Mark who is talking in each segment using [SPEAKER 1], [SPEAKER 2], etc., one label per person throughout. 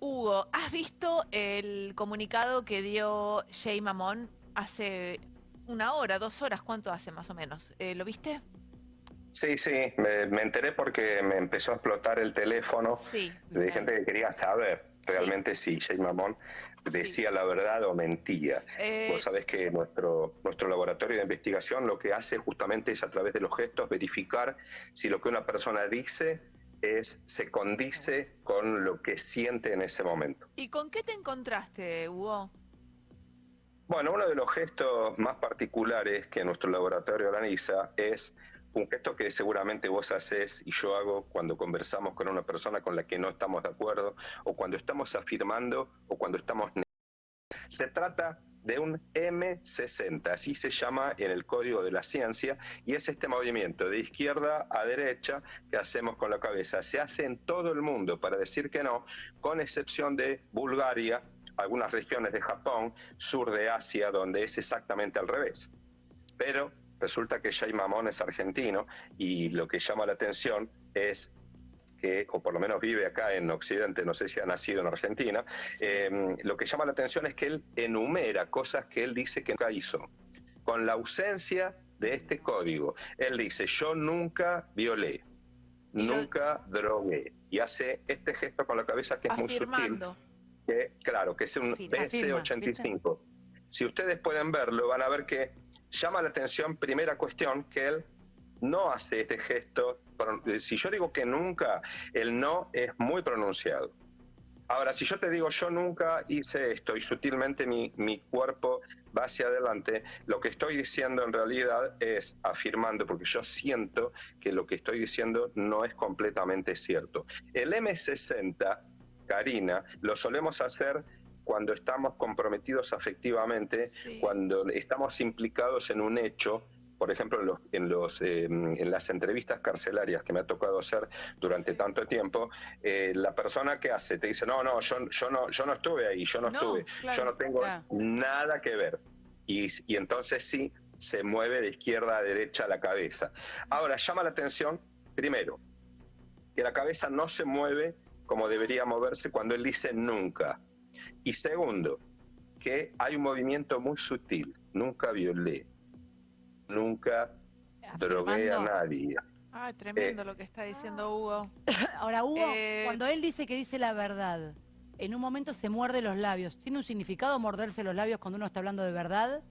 [SPEAKER 1] Hugo, ¿has visto el comunicado que dio Jay Mamón hace una hora, dos horas? ¿Cuánto hace más o menos? Eh, ¿Lo viste?
[SPEAKER 2] Sí, sí, me, enteré porque me empezó a explotar el teléfono
[SPEAKER 1] sí,
[SPEAKER 2] de gente que quería saber realmente si Jay Mamón decía la verdad o mentía. Eh, Vos sabés que nuestro, nuestro laboratorio de investigación lo que hace justamente es a través de los gestos verificar si lo que una persona dice es, se condice con lo que siente en ese momento.
[SPEAKER 1] ¿Y con qué te encontraste, Hugo?
[SPEAKER 2] Bueno, uno de los gestos más particulares que nuestro laboratorio analiza es un gesto que seguramente vos haces y yo hago cuando conversamos con una persona con la que no estamos de acuerdo o cuando estamos afirmando o cuando estamos se trata de un M60, así se llama en el código de la ciencia, y es este movimiento de izquierda a derecha que hacemos con la cabeza. Se hace en todo el mundo, para decir que no, con excepción de Bulgaria, algunas regiones de Japón, sur de Asia, donde es exactamente al revés. Pero resulta que Jay Mamón es argentino y lo que llama la atención es que, o por lo menos vive acá en Occidente, no sé si ha nacido en Argentina, em, lo que llama la atención es que él enumera cosas que él dice que nunca hizo. Con la ausencia de este código, él dice, yo nunca violé, nunca drogué, y hace este gesto con la cabeza que es muy sutil, que, claro, que es un BC85. Si ustedes pueden verlo, van a ver que llama la atención, primera cuestión, que él no hace este gesto. Si yo digo que nunca, el no es muy pronunciado. Ahora, si yo te digo yo nunca hice esto y sutilmente mi, mi, cuerpo va hacia adelante, lo que estoy diciendo en realidad es afirmando, porque yo siento que lo que estoy diciendo no es completamente cierto. El M60, Karina, lo solemos hacer cuando estamos comprometidos afectivamente, cuando estamos implicados en un hecho por ejemplo, en, los, en, los, em, en las entrevistas carcelarias que me ha tocado hacer durante tanto tiempo, eh, la persona que hace te dice, no, no, yo, yo no, yo no estuve ahí, yo no, estuve, yo no tengo nada que ver. Y, y entonces sí, se mueve de izquierda a derecha la cabeza. Ahora, llama la atención, primero, que la cabeza no se mueve como debería moverse cuando él dice nunca. Y segundo, que hay un movimiento muy sutil, nunca violé, nunca drogué a nadie.
[SPEAKER 1] Ah, tremendo lo que está diciendo Hugo.
[SPEAKER 3] Ahora, Hugo, eh, cuando él dice que dice la verdad, en un momento se muerde los labios. ¿Tiene un significado morderse los labios cuando uno está hablando de verdad?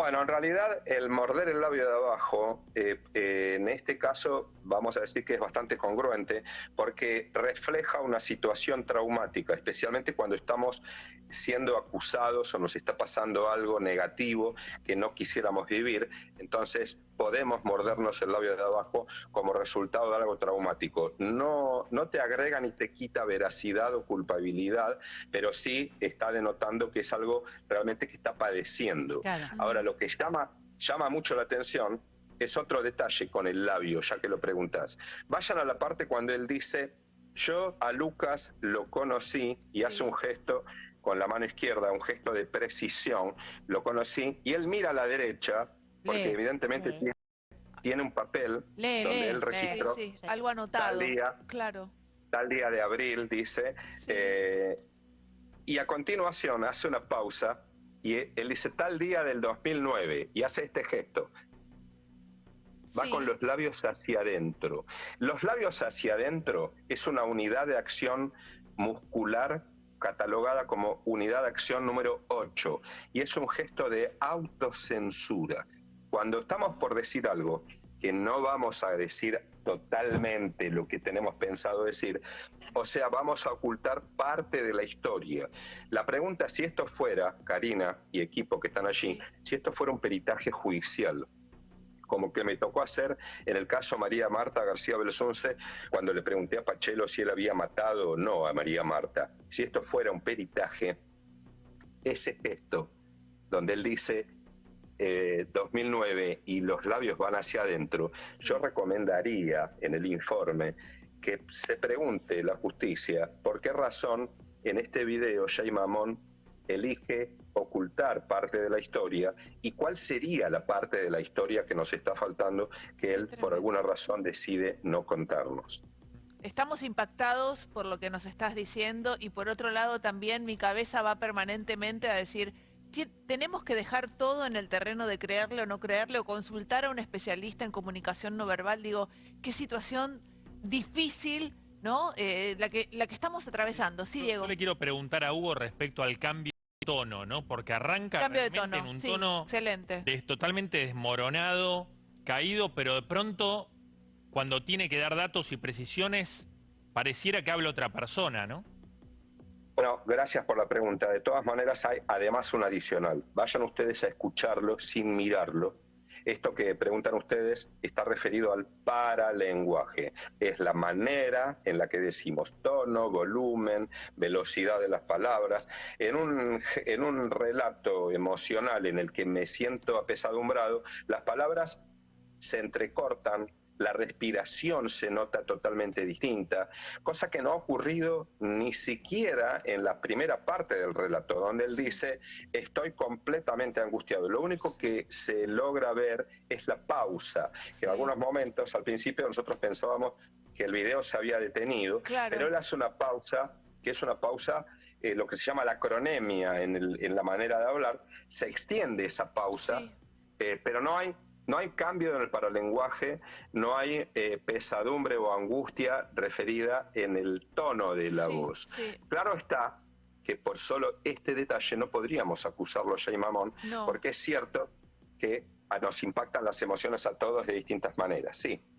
[SPEAKER 2] Bueno, en realidad el morder el labio de abajo, eh, eh, en este caso vamos a decir que es bastante congruente porque refleja una situación traumática, especialmente cuando estamos siendo acusados o nos está pasando algo negativo que no quisiéramos vivir, entonces podemos mordernos el labio de abajo como resultado de algo traumático. No, no te agrega ni te quita veracidad o culpabilidad, pero sí está denotando que es algo realmente que está padeciendo. Ahora, lo que llama, llama mucho la atención es otro detalle con el labio, ya que lo preguntas. Vayan a la parte cuando él dice, yo a Lucas lo conocí y hace un gesto con la mano izquierda, un gesto de precisión, lo conocí y él mira a la derecha, porque evidentemente tiene, un papel donde él registró
[SPEAKER 1] algo anotado,
[SPEAKER 2] tal día,
[SPEAKER 1] claro.
[SPEAKER 2] tal día de abril, dice, eh, y a continuación hace una pausa y él dice tal día del 2009 y hace este gesto va con los labios hacia adentro. Los labios hacia adentro es una unidad de acción muscular catalogada como unidad de acción número 8 y es un gesto de autocensura. Cuando estamos por decir algo que no vamos a decir totalmente lo que tenemos pensado decir, o sea, vamos a ocultar parte de la historia. La pregunta, si esto fuera, Karina y equipo que están allí, si esto fuera un peritaje judicial, como que me tocó hacer en el caso María Marta García Belsunce, cuando le pregunté a Pachelo si él había matado o no a María Marta. Si esto fuera un peritaje, ese gesto, donde él dice 2009 eh, y los labios van hacia adentro, yo recomendaría en el informe que se pregunte la justicia por qué razón en este video Jay Mamón elige ocultar parte de la historia y cuál sería la parte de la historia que nos está faltando que él por alguna razón decide no contarnos.
[SPEAKER 1] estamos impactados por lo que nos estás diciendo y por otro lado también mi cabeza va permanentemente a decir, tenemos que dejar todo en el terreno de creerle o no creerle o consultar a un especialista en comunicación no verbal. Digo, qué situación difícil, ¿no? Eh, la, que, la que estamos atravesando. Sí, Diego.
[SPEAKER 4] Yo le quiero preguntar a Hugo respecto al cambio de tono, ¿no? Porque arranca en un tono
[SPEAKER 1] excelente.
[SPEAKER 4] totalmente desmoronado, caído, pero de pronto, cuando tiene que dar datos y precisiones, pareciera que habla otra persona, ¿no?
[SPEAKER 2] Bueno, gracias por la pregunta. De todas maneras, hay además un adicional. Vayan ustedes a escucharlo sin mirarlo. Esto que preguntan ustedes está referido al paralenguaje. Es la manera en la que decimos tono, volumen, velocidad de las palabras. En un, en un relato emocional en el que me siento apesadumbrado, las palabras se entrecortan, la respiración se nota totalmente distinta, cosa que no ha ocurrido ni siquiera en la primera parte del relato, donde él dice, estoy completamente angustiado. Lo único que se logra ver es la pausa, que en algunos momentos, al principio nosotros pensábamos que el video se había detenido, pero él hace una pausa que es una pausa, eh, lo que se llama la cronemia en, la manera de hablar, se extiende esa pausa, eh, pero no hay no hay cambio en el paralenguaje, no hay eh, pesadumbre o angustia referida en el tono de la voz. Claro está que por solo este detalle no podríamos acusarlo a Jay Mamón, porque es cierto que nos impactan las emociones a todos de distintas maneras, sí.